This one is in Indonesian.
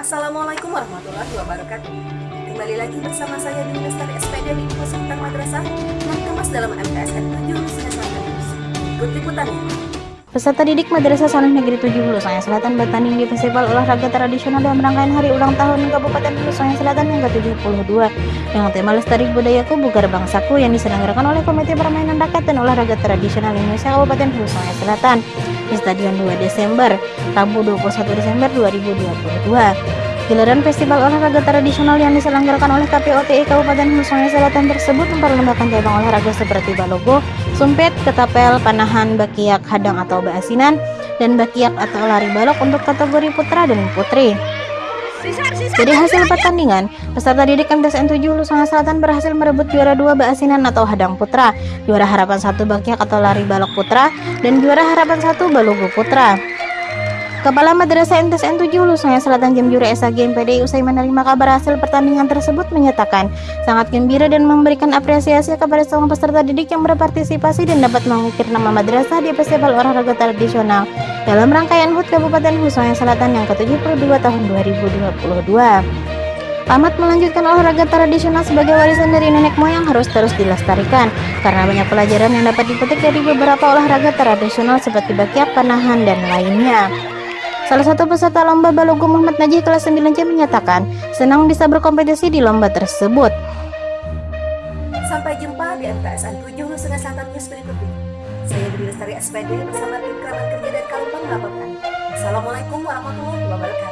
Assalamualaikum warahmatullahi wabarakatuh. Kembali lagi bersama saya di Lestari SPD di Info Madrasah yang kemas dalam MTSN 7 Nusa News. Ikut liputannya. Peserta didik Madrasah Sanah Negeri 7 Hulu Sanga Selatan bertanding di Festival Olahraga Tradisional dalam rangkaian Hari Ulang Tahun Kabupaten Hulu Sanga Selatan yang ke-72 dengan tema Lestari Budayaku Bugar Bangsaku yang diselenggarakan oleh Komite Permainan Rakyat dan Olahraga Tradisional Indonesia Kabupaten Hulu Sanga Selatan di Stadion 2 Desember, Rabu 21 Desember 2022. Gelaran Festival Olahraga Tradisional yang diselenggarakan oleh KPOTI Kabupaten Hulu Sungai Selatan tersebut memperlombakan cabang olahraga seperti balogo, sumpit, ketapel, panahan, bakiak, hadang atau baasinan, dan bakiak atau lari balok untuk kategori putra dan putri. Dari hasil pertandingan, peserta didik MTSN 7 Hulu Sungai Selatan berhasil merebut juara 2 baasinan atau hadang putra, juara harapan 1 bakiak atau lari balok putra, dan juara harapan 1 balogo putra. Kepala Madrasah MTSN 7 Hulu Sungai Selatan Jemjuri SAG MPDI usai menerima kabar hasil pertandingan tersebut menyatakan sangat gembira dan memberikan apresiasi kepada semua peserta didik yang berpartisipasi dan dapat mengukir nama madrasah di Festival Olahraga Tradisional dalam rangkaian HUT Kabupaten Sungai Selatan yang ke-72 tahun 2022. Pamat melanjutkan olahraga tradisional sebagai warisan dari nenek moyang harus terus dilestarikan karena banyak pelajaran yang dapat dipetik dari beberapa olahraga tradisional seperti bakiak, panahan, dan lainnya. Salah satu peserta lomba Balogo Muhammad Najih kelas 9C menyatakan senang bisa berkompetisi di lomba tersebut. Sampai jumpa di MTSN 7 Nusa Selatan News berikutnya. Saya Dwi Lestari SPD bersama tim kerabat kerja dari Kalupang melaporkan. Assalamualaikum warahmatullahi wabarakatuh.